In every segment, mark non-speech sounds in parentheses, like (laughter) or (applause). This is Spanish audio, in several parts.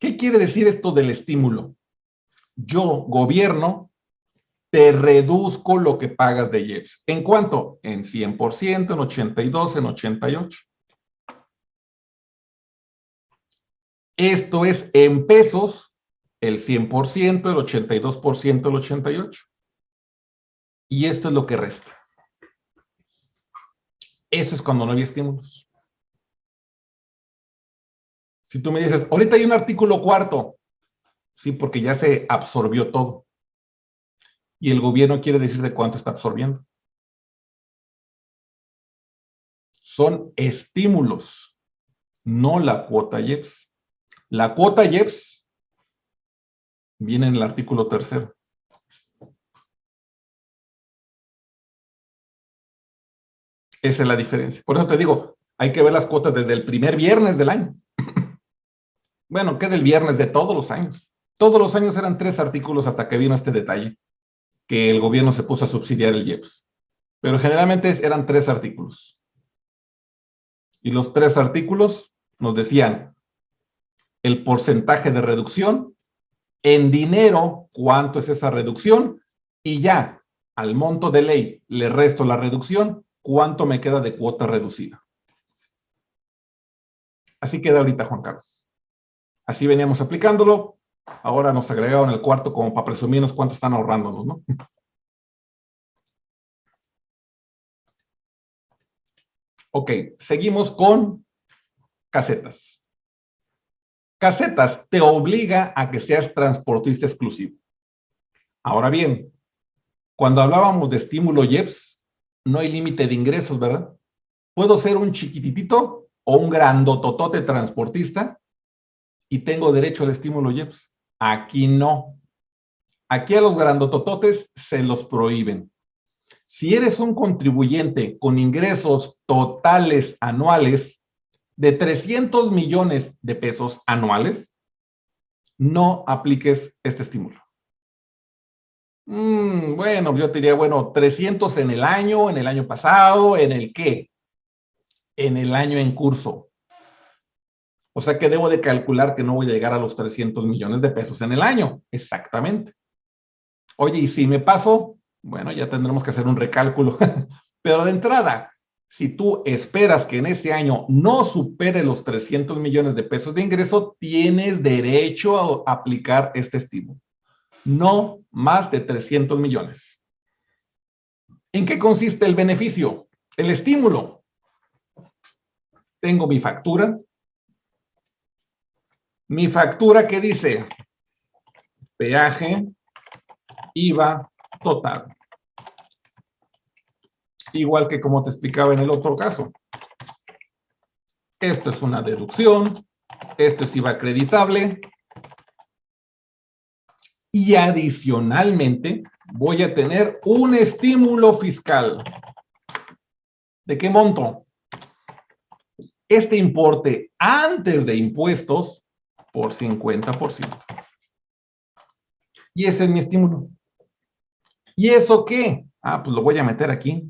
¿Qué quiere decir esto del estímulo? Yo, gobierno, te reduzco lo que pagas de IEPS. ¿En cuánto? En 100%, en 82, en 88. Esto es en pesos, el 100%, el 82%, el 88. Y esto es lo que resta. Eso es cuando no había estímulos. Si tú me dices, ahorita hay un artículo cuarto, sí, porque ya se absorbió todo. Y el gobierno quiere decir de cuánto está absorbiendo. Son estímulos, no la cuota IEPS. La cuota IEPS viene en el artículo tercero. Esa es la diferencia. Por eso te digo, hay que ver las cuotas desde el primer viernes del año. Bueno, que del viernes de todos los años. Todos los años eran tres artículos hasta que vino este detalle, que el gobierno se puso a subsidiar el IEPS. Pero generalmente eran tres artículos. Y los tres artículos nos decían el porcentaje de reducción, en dinero, cuánto es esa reducción, y ya, al monto de ley le resto la reducción, cuánto me queda de cuota reducida. Así queda ahorita, Juan Carlos. Así veníamos aplicándolo. Ahora nos agregaron el cuarto como para presumirnos cuánto están ahorrándonos, ¿no? (laughs) Ok, seguimos con casetas. Casetas te obliga a que seas transportista exclusivo. Ahora bien, cuando hablábamos de estímulo IEPS, no hay límite de ingresos, ¿verdad? Puedo ser un chiquititito o un grandototote transportista y tengo derecho al estímulo IEPS. Aquí no. Aquí a los grandotototes se los prohíben. Si eres un contribuyente con ingresos totales anuales de 300 millones de pesos anuales, no apliques este estímulo. Mm, bueno, yo te diría, bueno, 300 en el año, en el año pasado, ¿en el qué? En el año en curso. O sea que debo de calcular que no voy a llegar a los 300 millones de pesos en el año. Exactamente. Oye, y si me paso, bueno, ya tendremos que hacer un recálculo. (laughs) Pero de entrada, si tú esperas que en este año no supere los 300 millones de pesos de ingreso, tienes derecho a aplicar este estímulo no más de 300 millones. ¿En qué consiste el beneficio? El estímulo. Tengo mi factura. Mi factura que dice peaje, IVA total. Igual que como te explicaba en el otro caso. Esto es una deducción, esto es IVA acreditable, y adicionalmente voy a tener un estímulo fiscal. ¿De qué monto? Este importe antes de impuestos por 50%. Y ese es mi estímulo. ¿Y eso qué? Ah, pues lo voy a meter aquí.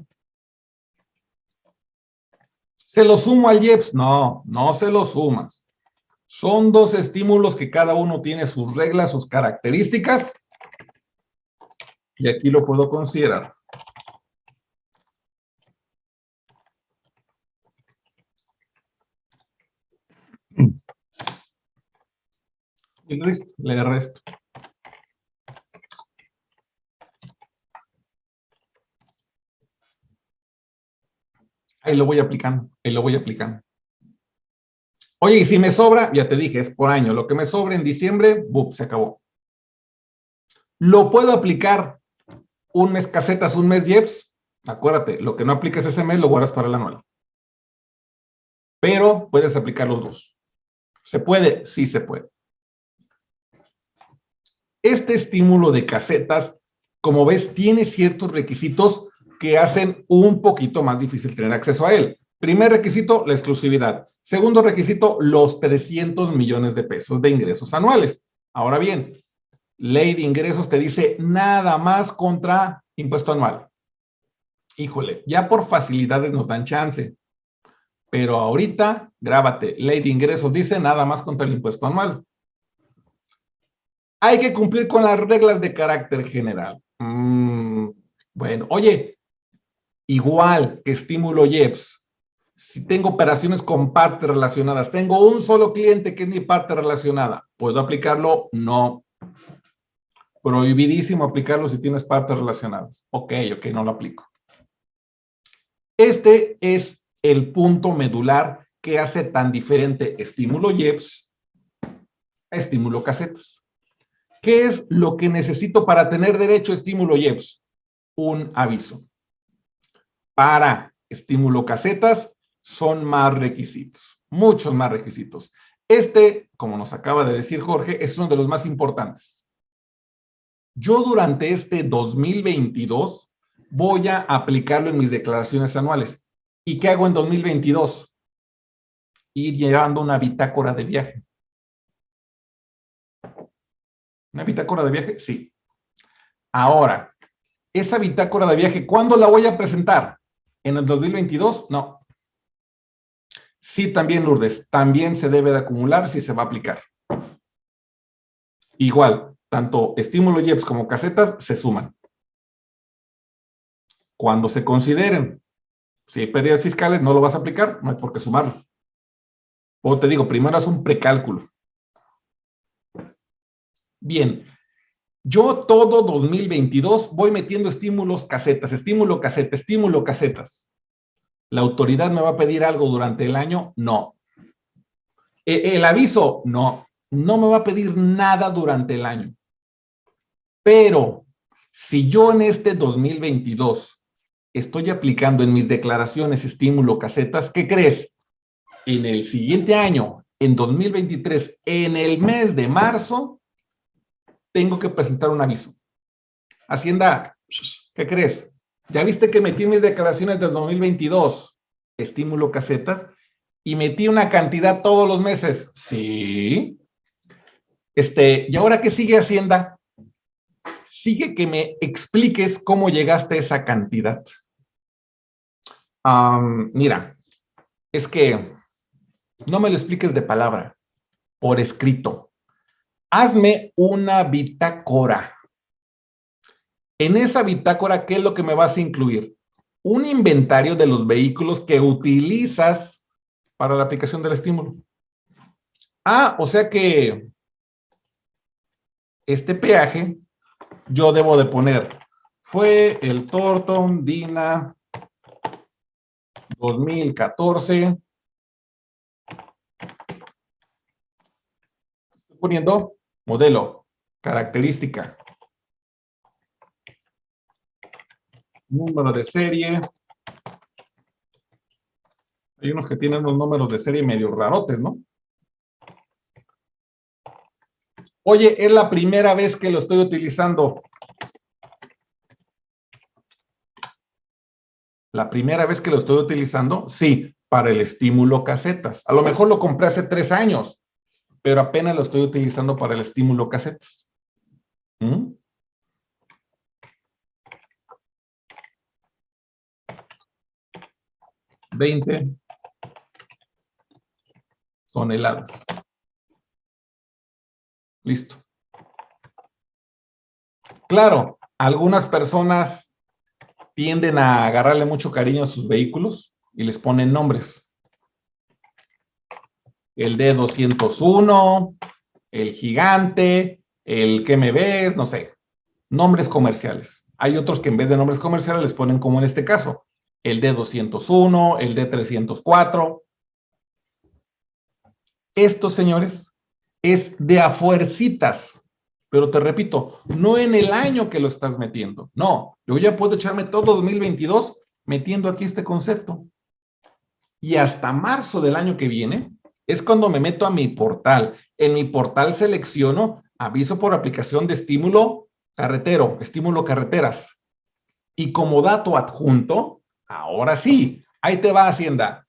¿Se lo sumo al IEPS? No, no se lo sumas. Son dos estímulos que cada uno tiene sus reglas, sus características. Y aquí lo puedo considerar. Y listo, le resto. Ahí lo voy aplicando, ahí lo voy aplicando. Oye, y si me sobra, ya te dije, es por año. Lo que me sobra en diciembre, ¡buf! se acabó. Lo puedo aplicar un mes casetas, un mes IEPS. Acuérdate, lo que no aplicas ese mes lo guardas para el anual. Pero puedes aplicar los dos. ¿Se puede? Sí se puede. Este estímulo de casetas, como ves, tiene ciertos requisitos que hacen un poquito más difícil tener acceso a él. Primer requisito, la exclusividad. Segundo requisito, los 300 millones de pesos de ingresos anuales. Ahora bien, ley de ingresos te dice nada más contra impuesto anual. Híjole, ya por facilidades nos dan chance. Pero ahorita, grábate, ley de ingresos dice nada más contra el impuesto anual. Hay que cumplir con las reglas de carácter general. Mm, bueno, oye, igual que estímulo IEPS, si tengo operaciones con partes relacionadas, tengo un solo cliente que es mi parte relacionada, ¿puedo aplicarlo? No. Prohibidísimo aplicarlo si tienes partes relacionadas. Ok, ok, no lo aplico. Este es el punto medular que hace tan diferente estímulo IEPS a estímulo casetas. ¿Qué es lo que necesito para tener derecho a estímulo IEPS? Un aviso. Para estímulo casetas son más requisitos, muchos más requisitos. Este, como nos acaba de decir Jorge, es uno de los más importantes. Yo durante este 2022 voy a aplicarlo en mis declaraciones anuales. ¿Y qué hago en 2022? Ir llevando una bitácora de viaje. ¿Una bitácora de viaje? Sí. Ahora, esa bitácora de viaje, ¿cuándo la voy a presentar? ¿En el 2022? No. Sí, también, Lourdes, también se debe de acumular si se va a aplicar. Igual, tanto estímulo IEPS como casetas se suman. Cuando se consideren, si hay pérdidas fiscales, no lo vas a aplicar, no hay por qué sumarlo. O te digo, primero haz un precálculo. Bien, yo todo 2022 voy metiendo estímulos casetas, estímulo caseta, estímulo casetas. ¿La autoridad me va a pedir algo durante el año? No. E, ¿El aviso? No. No me va a pedir nada durante el año. Pero si yo en este 2022 estoy aplicando en mis declaraciones estímulo casetas, ¿qué crees? En el siguiente año, en 2023, en el mes de marzo, tengo que presentar un aviso. Hacienda, ¿qué crees? ¿Ya viste que metí mis declaraciones del 2022, estímulo casetas, y metí una cantidad todos los meses? Sí. Este, ¿y ahora qué sigue Hacienda? Sigue que me expliques cómo llegaste a esa cantidad. mira, es que no me lo expliques de palabra, por escrito hazme una bitácora. En esa bitácora, ¿qué es lo que me vas a incluir? Un inventario de los vehículos que utilizas para la aplicación del estímulo. Ah, o sea que este peaje yo debo de poner, fue el Torton Dina 2014. Estoy poniendo Modelo, característica. Número de serie. Hay unos que tienen unos números de serie medio rarotes, ¿no? Oye, es la primera vez que lo estoy utilizando. La primera vez que lo estoy utilizando, sí, para el estímulo casetas. A lo mejor lo compré hace tres años pero apenas lo estoy utilizando para el estímulo casetas. ¿Mm? Veinte toneladas. Listo. Claro, algunas personas tienden a agarrarle mucho cariño a sus vehículos y les ponen nombres el D201, el gigante, el que me ves, no sé, nombres comerciales. Hay otros que en vez de nombres comerciales les ponen como en este caso, el D201, el D304. Esto, señores, es de a fuercitas. Pero te repito, no en el año que lo estás metiendo. No, yo ya puedo echarme todo 2022 metiendo aquí este concepto. Y hasta marzo del año que viene, es cuando me meto a mi portal. En mi portal selecciono aviso por aplicación de estímulo carretero, estímulo carreteras. Y como dato adjunto, ahora sí, ahí te va Hacienda.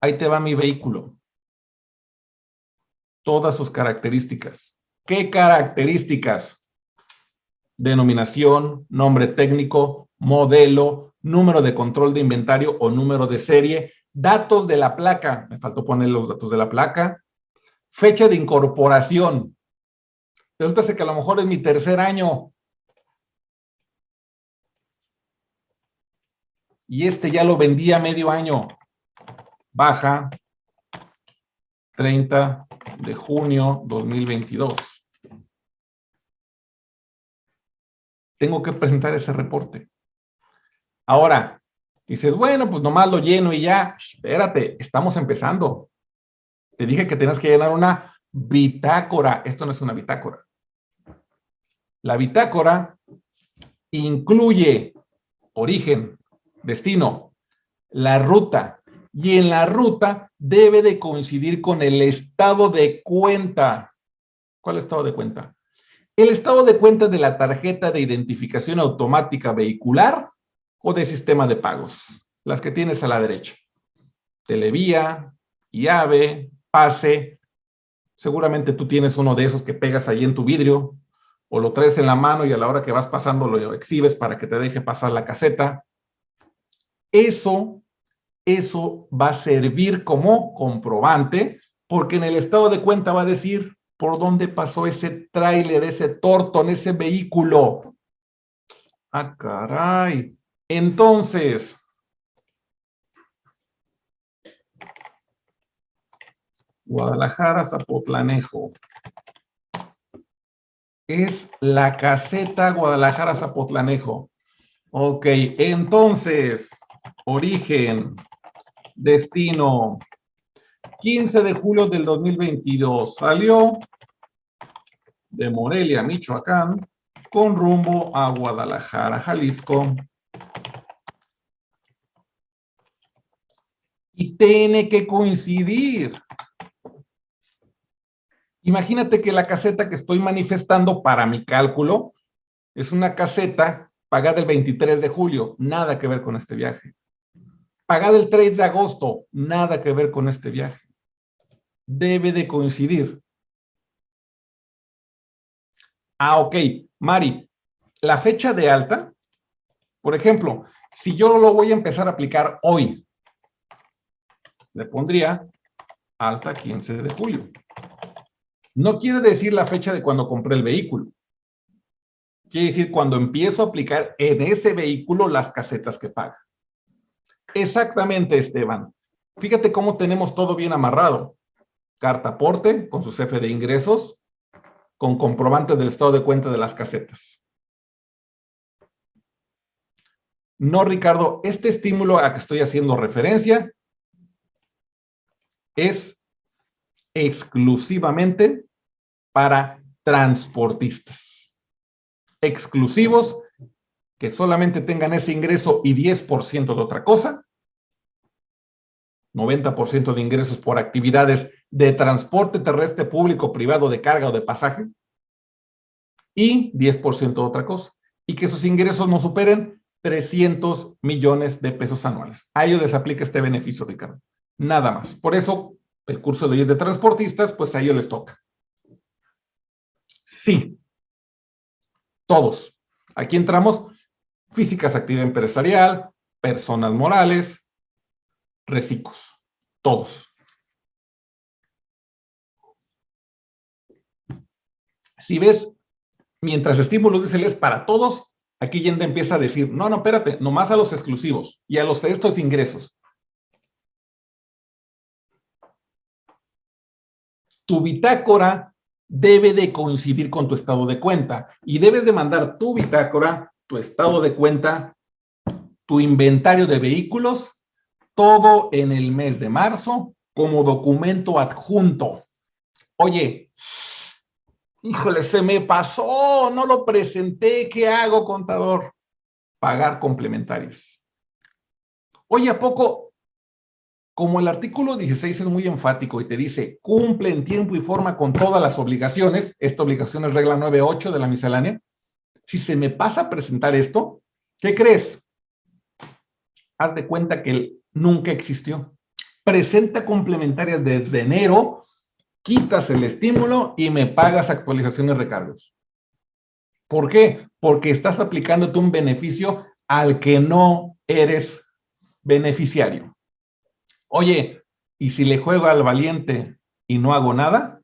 Ahí te va mi vehículo. Todas sus características. ¿Qué características? Denominación, nombre técnico, modelo, número de control de inventario o número de serie, Datos de la placa, me faltó poner los datos de la placa. Fecha de incorporación. Resulta que a lo mejor es mi tercer año. Y este ya lo vendí a medio año. Baja 30 de junio 2022. Tengo que presentar ese reporte. Ahora, dices, bueno, pues nomás lo lleno y ya. Espérate, estamos empezando. Te dije que tenías que llenar una bitácora. Esto no es una bitácora. La bitácora incluye origen, destino, la ruta, y en la ruta debe de coincidir con el estado de cuenta. ¿Cuál estado de cuenta? El estado de cuenta de la tarjeta de identificación automática vehicular o de sistema de pagos, las que tienes a la derecha. Televía, llave, pase. Seguramente tú tienes uno de esos que pegas ahí en tu vidrio o lo traes en la mano y a la hora que vas pasando lo exhibes para que te deje pasar la caseta. Eso, eso va a servir como comprobante porque en el estado de cuenta va a decir por dónde pasó ese tráiler, ese tortón, ese vehículo. Ah, caray. Entonces, Guadalajara, Zapotlanejo. Es la caseta Guadalajara, Zapotlanejo. Ok, entonces, origen, destino, 15 de julio del 2022. Salió de Morelia, Michoacán, con rumbo a Guadalajara, Jalisco. Tiene que coincidir Imagínate que la caseta que estoy manifestando para mi cálculo es una caseta pagada el 23 de julio, nada que ver con este viaje. Pagada el 3 de agosto, nada que ver con este viaje. Debe de coincidir. Ah, ok. Mari, la fecha de alta, por ejemplo, si yo lo voy a empezar a aplicar hoy, le pondría alta 15 de julio. No quiere decir la fecha de cuando compré el vehículo. Quiere decir cuando empiezo a aplicar en ese vehículo las casetas que paga. Exactamente, Esteban. Fíjate cómo tenemos todo bien amarrado. Carta aporte con su jefe de ingresos, con comprobante del estado de cuenta de las casetas. No, Ricardo, este estímulo a que estoy haciendo referencia es exclusivamente para transportistas. Exclusivos que solamente tengan ese ingreso y 10% de otra cosa. 90% de ingresos por actividades de transporte terrestre público, privado, de carga o de pasaje. Y 10% de otra cosa. Y que esos ingresos no superen 300 millones de pesos anuales. A ellos les aplica este beneficio, Ricardo. Nada más. Por eso, el curso de de transportistas, pues a ellos les toca. Sí. Todos. Aquí entramos físicas, actividad empresarial, personas morales, reciclos. Todos. Si ves, mientras estímulo dice es para todos, aquí Yende empieza a decir, no, no, espérate, nomás a los exclusivos y a los de estos ingresos. Tu bitácora debe de coincidir con tu estado de cuenta y debes de mandar tu bitácora, tu estado de cuenta, tu inventario de vehículos, todo en el mes de marzo como documento adjunto. Oye, híjole, se me pasó, no lo presenté, ¿qué hago, contador? Pagar complementarios. Oye, ¿a poco como el artículo 16 es muy enfático y te dice, cumple en tiempo y forma con todas las obligaciones, esta obligación es regla 9.8 de la miscelánea, si se me pasa a presentar esto, ¿qué crees? Haz de cuenta que nunca existió. Presenta complementarias desde enero, quitas el estímulo y me pagas actualizaciones y recargos. ¿Por qué? Porque estás aplicándote un beneficio al que no eres beneficiario. Oye, ¿y si le juego al valiente y no hago nada?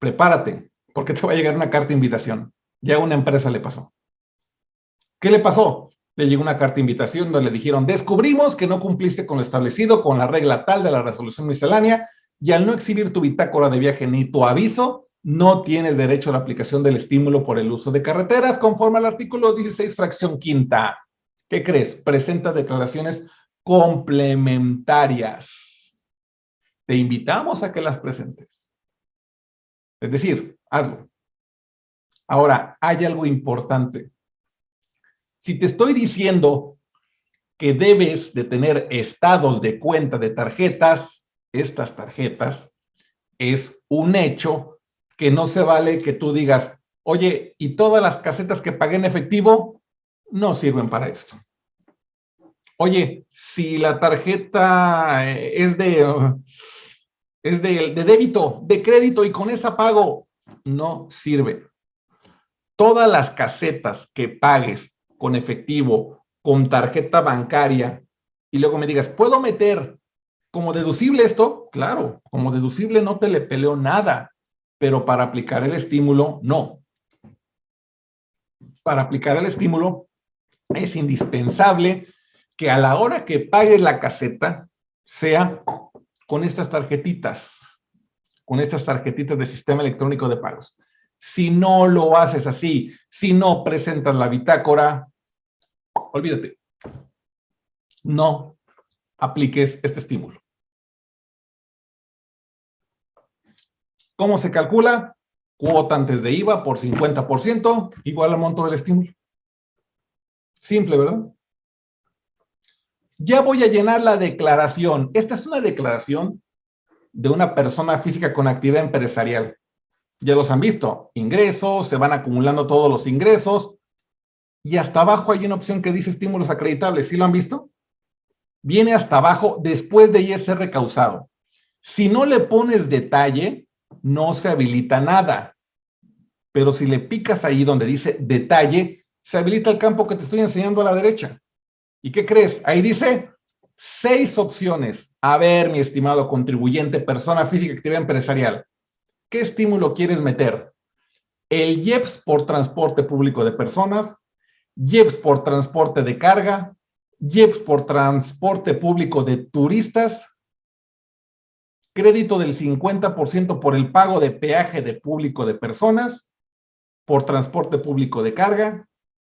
Prepárate, porque te va a llegar una carta de invitación. Ya a una empresa le pasó. ¿Qué le pasó? Le llegó una carta de invitación donde le dijeron, descubrimos que no cumpliste con lo establecido con la regla tal de la resolución miscelánea y al no exhibir tu bitácora de viaje ni tu aviso, no tienes derecho a la aplicación del estímulo por el uso de carreteras conforme al artículo 16, fracción quinta. ¿Qué crees? Presenta declaraciones complementarias. Te invitamos a que las presentes. Es decir, hazlo. Ahora, hay algo importante. Si te estoy diciendo que debes de tener estados de cuenta de tarjetas, estas tarjetas, es un hecho que no se vale que tú digas, oye, ¿y todas las casetas que pagué en efectivo no sirven para esto? Oye, si la tarjeta eh, es de, es de, de débito, de crédito y con esa pago, no sirve. Todas las casetas que pagues con efectivo, con tarjeta bancaria, y luego me digas, ¿puedo meter como deducible esto? Claro, como deducible no te le peleo nada, pero para aplicar el estímulo, no. Para aplicar el estímulo es indispensable que a la hora que pagues la caseta sea con estas tarjetitas, con estas tarjetitas de sistema electrónico de pagos. Si no lo haces así, si no presentas la bitácora, olvídate. No apliques este estímulo. ¿Cómo se calcula? Cuota antes de IVA por 50% igual al monto del estímulo. Simple, ¿verdad? Ya voy a llenar la declaración. Esta es una declaración de una persona física con actividad empresarial. Ya los han visto. Ingresos, se van acumulando todos los ingresos. Y hasta abajo hay una opción que dice estímulos acreditables. ¿Sí lo han visto? Viene hasta abajo después de ISR causado. Si no le pones detalle, no se habilita nada. Pero si le picas ahí donde dice detalle, se habilita el campo que te estoy enseñando a la derecha. ¿Y qué crees? Ahí dice seis opciones. A ver, mi estimado contribuyente, persona física, actividad empresarial, ¿qué estímulo quieres meter? El IEPS por transporte público de personas, IEPS por transporte de carga, IEPS por transporte público de turistas, crédito del 50% por el pago de peaje de público de personas, por transporte público de carga,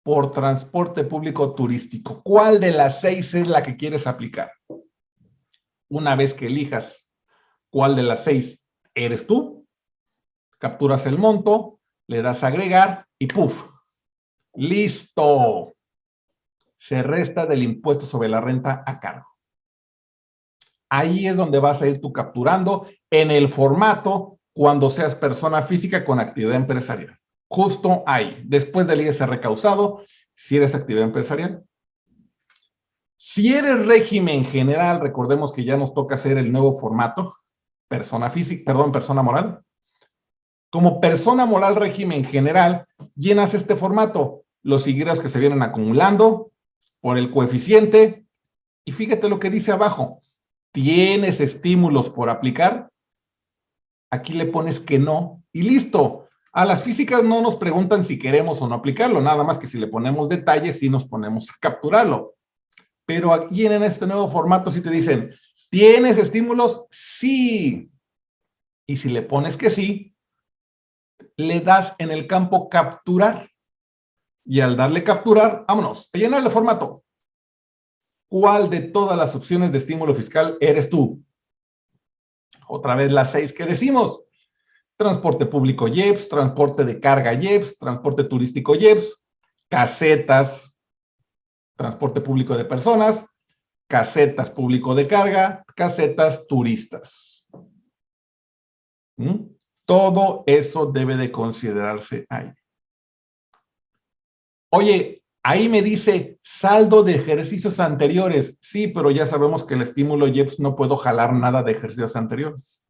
por transporte público turístico. ¿Cuál de las seis es la que quieres aplicar? Una vez que elijas cuál de las seis eres tú, capturas el monto, le das a agregar y ¡puf! ¡Listo! Se resta del impuesto sobre la renta a cargo. Ahí es donde vas a ir tú capturando en el formato cuando seas persona física con actividad empresarial justo ahí, después del ISR causado, si eres actividad empresarial. Si eres régimen general, recordemos que ya nos toca hacer el nuevo formato, persona física, perdón, persona moral. Como persona moral régimen general, llenas este formato, los ingresos que se vienen acumulando por el coeficiente, y fíjate lo que dice abajo, ¿tienes estímulos por aplicar? Aquí le pones que no, y listo, a las físicas no nos preguntan si queremos o no aplicarlo, nada más que si le ponemos detalles, sí nos ponemos a capturarlo. Pero aquí en este nuevo formato sí te dicen, ¿tienes estímulos? Sí. Y si le pones que sí, le das en el campo capturar. Y al darle capturar, vámonos, a llenar el formato. ¿Cuál de todas las opciones de estímulo fiscal eres tú? Otra vez las seis que decimos transporte público IEPS, transporte de carga IEPS, transporte turístico IEPS, casetas, transporte público de personas, casetas público de carga, casetas turistas. ¿Mm? Todo eso debe de considerarse ahí. Oye, ahí me dice saldo de ejercicios anteriores. Sí, pero ya sabemos que el estímulo IEPS no puedo jalar nada de ejercicios anteriores.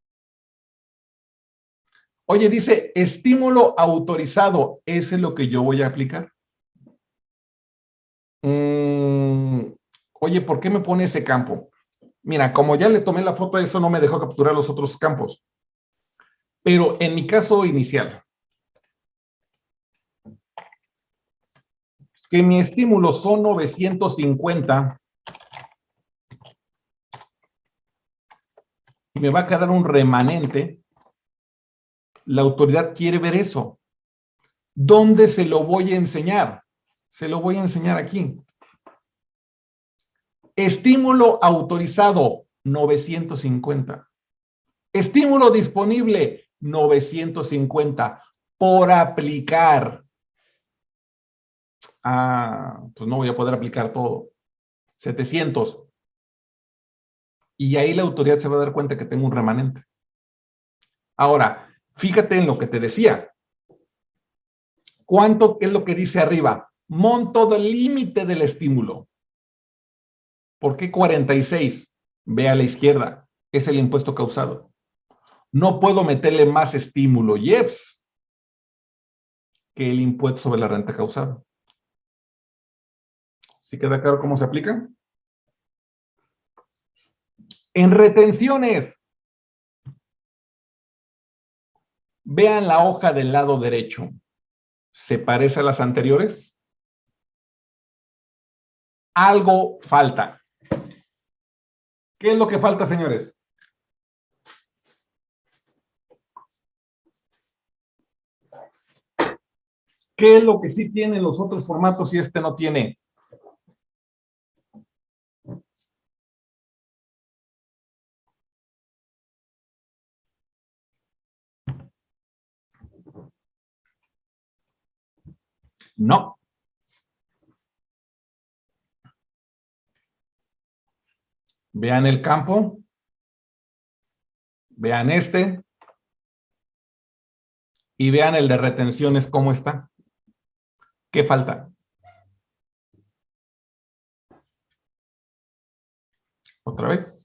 Oye, dice estímulo autorizado. ¿Ese es lo que yo voy a aplicar? Mm, oye, ¿por qué me pone ese campo? Mira, como ya le tomé la foto, eso no me dejó capturar los otros campos. Pero en mi caso inicial, que mi estímulo son 950, y me va a quedar un remanente la autoridad quiere ver eso. ¿Dónde se lo voy a enseñar? Se lo voy a enseñar aquí. Estímulo autorizado, 950. Estímulo disponible, 950. Por aplicar. Ah, pues no voy a poder aplicar todo. 700. Y ahí la autoridad se va a dar cuenta que tengo un remanente. Ahora, fíjate en lo que te decía. ¿Cuánto es lo que dice arriba? Monto del límite del estímulo. ¿Por qué 46? Ve a la izquierda. Es el impuesto causado. No puedo meterle más estímulo IEPS que el impuesto sobre la renta causada. ¿Sí queda claro cómo se aplica? En retenciones, vean la hoja del lado derecho. ¿Se parece a las anteriores? Algo falta. ¿Qué es lo que falta, señores? ¿Qué es lo que sí tienen los otros formatos y este no tiene? No. Vean el campo. Vean este. Y vean el de retenciones cómo está. ¿Qué falta? Otra vez.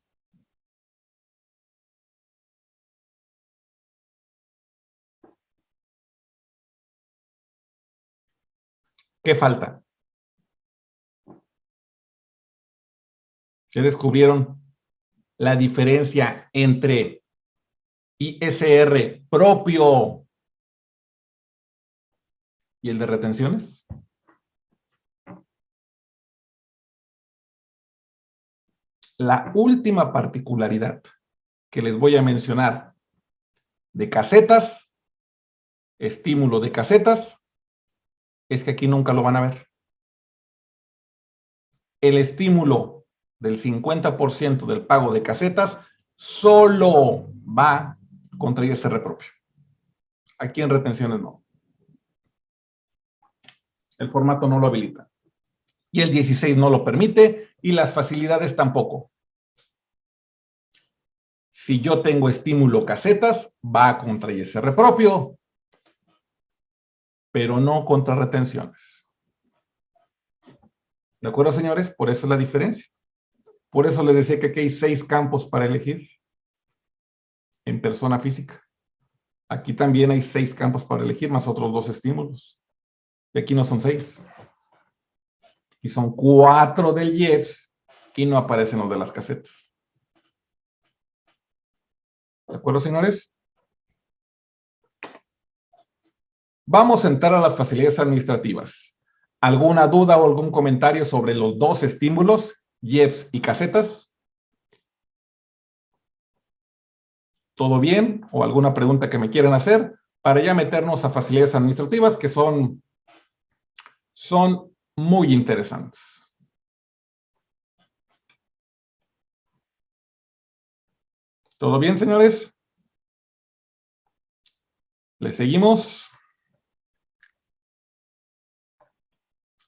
¿Qué falta? ¿Qué descubrieron? La diferencia entre ISR propio y el de retenciones. La última particularidad que les voy a mencionar de casetas, estímulo de casetas, es que aquí nunca lo van a ver. El estímulo del 50% del pago de casetas solo va contra ISR propio. Aquí en retenciones no. El formato no lo habilita. Y el 16 no lo permite y las facilidades tampoco. Si yo tengo estímulo casetas, va contra ISR propio pero no contra retenciones. ¿De acuerdo, señores? Por eso es la diferencia. Por eso les decía que aquí hay seis campos para elegir en persona física. Aquí también hay seis campos para elegir, más otros dos estímulos. Y aquí no son seis. Y son cuatro del IEPS y no aparecen los de las casetas. ¿De acuerdo, señores? Vamos a entrar a las facilidades administrativas. ¿Alguna duda o algún comentario sobre los dos estímulos, IEPS y casetas? ¿Todo bien? ¿O alguna pregunta que me quieran hacer? Para ya meternos a facilidades administrativas que son, son muy interesantes. ¿Todo bien, señores? ¿Le seguimos?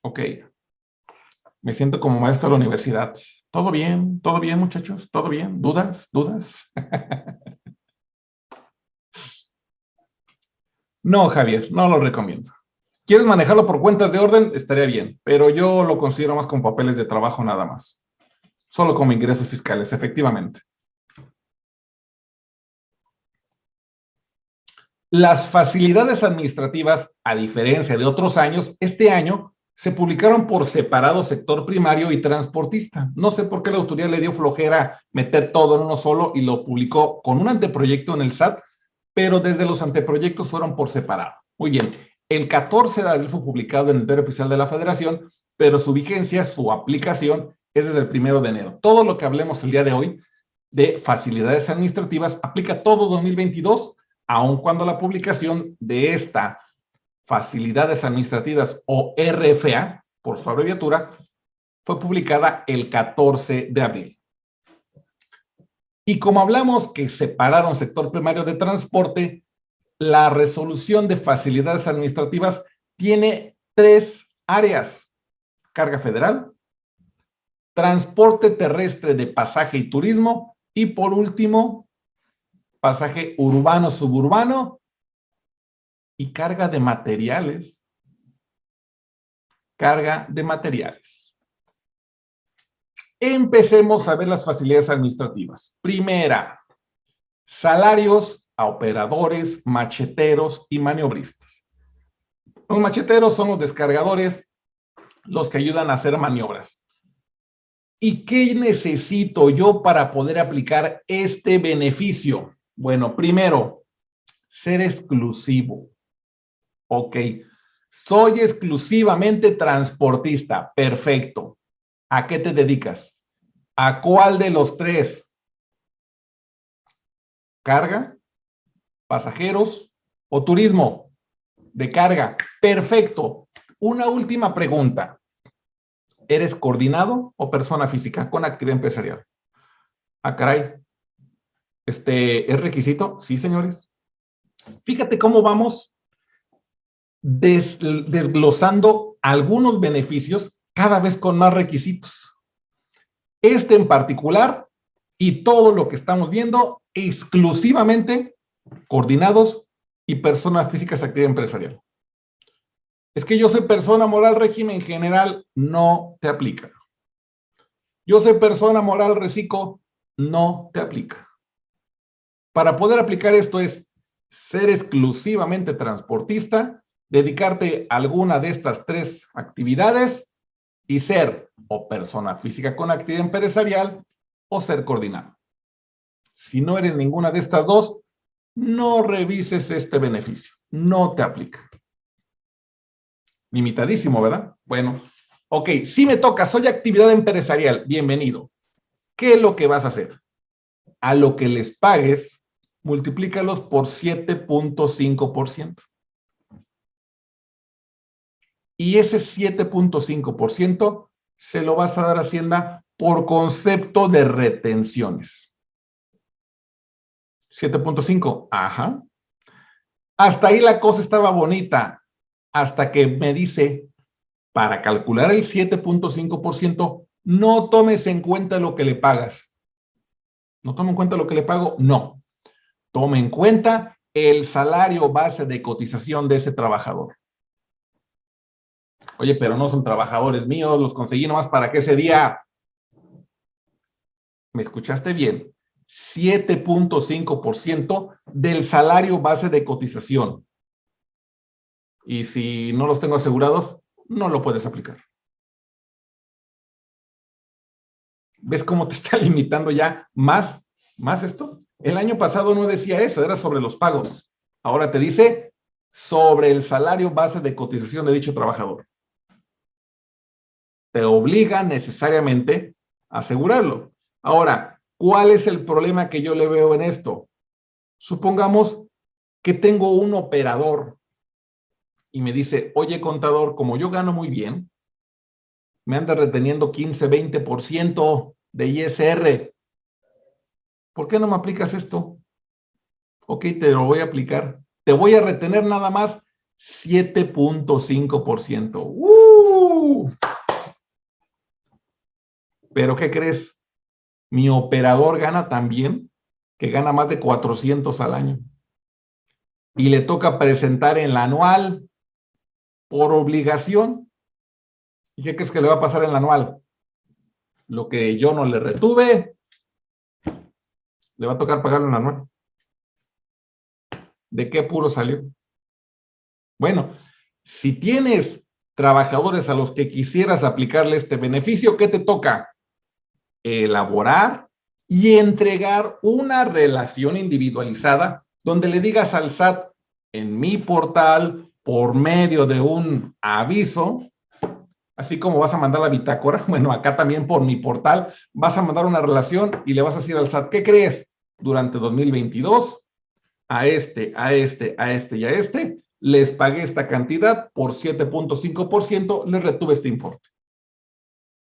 Ok. Me siento como maestro de la universidad. ¿Todo bien? ¿Todo bien, muchachos? ¿Todo bien? ¿Dudas? ¿Dudas? (laughs) no, Javier, no lo recomiendo. ¿Quieres manejarlo por cuentas de orden? Estaría bien, pero yo lo considero más con papeles de trabajo nada más. Solo como ingresos fiscales, efectivamente. Las facilidades administrativas, a diferencia de otros años, este año se publicaron por separado sector primario y transportista. No sé por qué la autoridad le dio flojera meter todo en uno solo y lo publicó con un anteproyecto en el SAT, pero desde los anteproyectos fueron por separado. Muy bien. El 14 de abril fue publicado en el diario oficial de la Federación, pero su vigencia, su aplicación es desde el primero de enero. Todo lo que hablemos el día de hoy de facilidades administrativas aplica todo 2022, aun cuando la publicación de esta facilidades administrativas o RFA, por su abreviatura, fue publicada el 14 de abril. Y como hablamos que separaron sector primario de transporte, la resolución de facilidades administrativas tiene tres áreas. Carga federal, transporte terrestre de pasaje y turismo y por último, pasaje urbano-suburbano y carga de materiales. Carga de materiales. Empecemos a ver las facilidades administrativas. Primera, salarios a operadores, macheteros y maniobristas. Los macheteros son los descargadores, los que ayudan a hacer maniobras. ¿Y qué necesito yo para poder aplicar este beneficio? Bueno, primero, ser exclusivo. Ok, soy exclusivamente transportista. Perfecto. ¿A qué te dedicas? ¿A cuál de los tres? ¿Carga? ¿Pasajeros? ¿O turismo? De carga. Perfecto. Una última pregunta. ¿Eres coordinado o persona física con actividad empresarial? Ah, caray. Este, ¿es requisito? Sí, señores. Fíjate cómo vamos desglosando algunos beneficios cada vez con más requisitos. Este en particular y todo lo que estamos viendo exclusivamente coordinados y personas físicas actividad empresarial. Es que yo soy persona moral régimen general, no te aplica. Yo soy persona moral reciclo, no te aplica. Para poder aplicar esto es ser exclusivamente transportista, dedicarte a alguna de estas tres actividades y ser o persona física con actividad empresarial o ser coordinado. Si no eres ninguna de estas dos, no revises este beneficio, no te aplica. Limitadísimo, ¿verdad? Bueno, ok, si me toca, soy actividad empresarial, bienvenido. ¿Qué es lo que vas a hacer? A lo que les pagues, multiplícalos por 7.5%. Y ese 7.5% se lo vas a dar a Hacienda por concepto de retenciones. 7.5, ajá. Hasta ahí la cosa estaba bonita hasta que me dice, para calcular el 7.5%, no tomes en cuenta lo que le pagas. ¿No tome en cuenta lo que le pago? No. Tome en cuenta el salario base de cotización de ese trabajador. Oye, pero no son trabajadores míos, los conseguí nomás para que ese día... ¿Me escuchaste bien? 7.5% del salario base de cotización y si no los tengo asegurados, no lo puedes aplicar. ¿Ves cómo te (laughs) está limitando ya más, más esto? El año pasado no decía eso, era sobre los pagos. Ahora te dice sobre el salario base de cotización de dicho trabajador. Te obliga necesariamente a asegurarlo. Ahora, ¿cuál es el problema que yo le veo en esto? Supongamos que tengo un operador y me dice, oye contador, como yo gano muy bien, me anda reteniendo 15, 20% de ISR. ¿Por qué no me aplicas esto? Ok, te lo voy a aplicar. Te voy a retener nada más 7.5%. ¡Uh! Pero ¿qué crees? Mi operador gana también, que gana más de 400 al año. Y le toca presentar en la anual por obligación. ¿Y qué crees que le va a pasar en la anual? Lo que yo no le retuve, le va a tocar pagarlo en la anual. ¿De qué puro salió? Bueno, si tienes trabajadores a los que quisieras aplicarle este beneficio, ¿qué te toca? Elaborar y entregar una relación individualizada donde le digas al SAT en mi portal por medio de un aviso, así como vas a mandar la bitácora, (laughs) bueno, acá también por mi portal, vas a mandar una relación y le vas a decir al SAT, ¿qué crees? Durante 2022, a este, a este, a este y a este, les pagué esta cantidad por 7.5%, les retuve este importe.